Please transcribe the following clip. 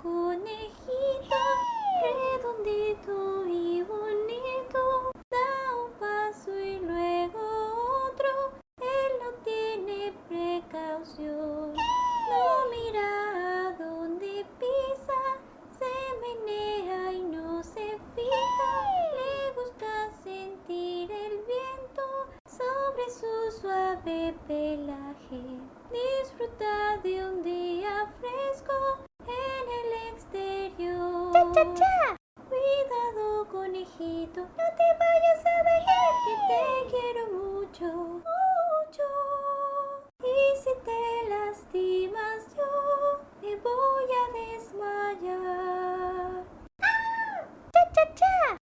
conejito redondito y bonito da un paso y luego otro él no tiene precaución. No mira a dónde pisa se menea y no se fija. Le gusta sentir el viento sobre su suave pelaje. Disfruta de un día fresco. Cuidado, conejito,